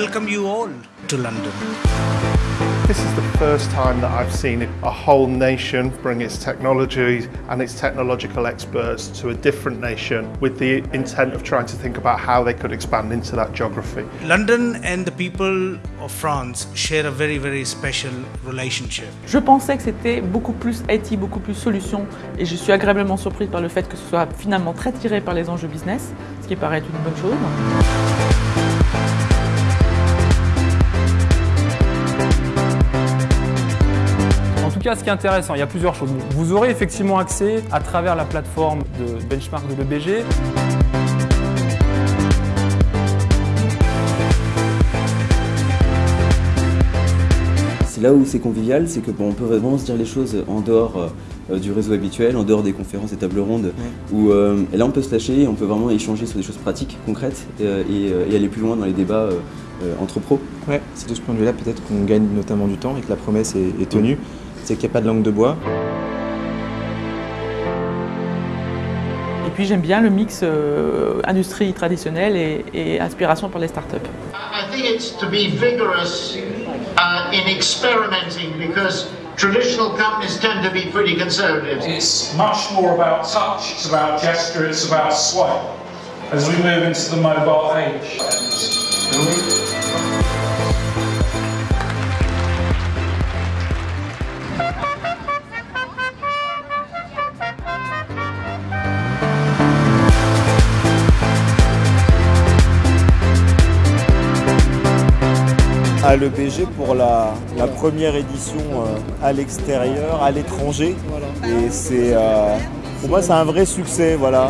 welcome you all to London. This is the first time that I've seen a whole nation bring its technology and its technological experts to a different nation with the intent of trying to think about how they could expand into that geography. London and the people of France share a very, very special relationship. Je pensais que c'était beaucoup plus IT, beaucoup plus solution et je suis agréablement surprise par le fait que ce soit finalement très tiré par les enjeux business, ce qui paraît être une bonne chose. Cas, ce qui est intéressant, il y a plusieurs choses. Vous aurez effectivement accès à travers la plateforme de benchmark de l'EBG. C'est là où c'est convivial, c'est que bon, on peut vraiment se dire les choses en dehors euh, du réseau habituel, en dehors des conférences et tables rondes, où euh, et là on peut se lâcher, on peut vraiment échanger sur des choses pratiques, concrètes, euh, et, et, aller plus loin dans les débats entre pros. Ouais, c'est de ce point de vue-là peut-être qu'on gagne notamment du temps et que la promesse est, est tenue, c'est qu'il n'y a pas de langue de bois. Et puis j'aime bien le mix euh, industrie traditionnelle et, et, aspiration pour les startups. I think it's to be vigorous uh, in experimenting because traditional companies tend to be pretty conservative. It's much more about touch, it's about gesture, it's about swipe as we move into the mobile age. À l'EPG pour la, première édition euh, à l'extérieur, à l'étranger. Et c'est, euh, pour moi, c'est un vrai succès. Voilà.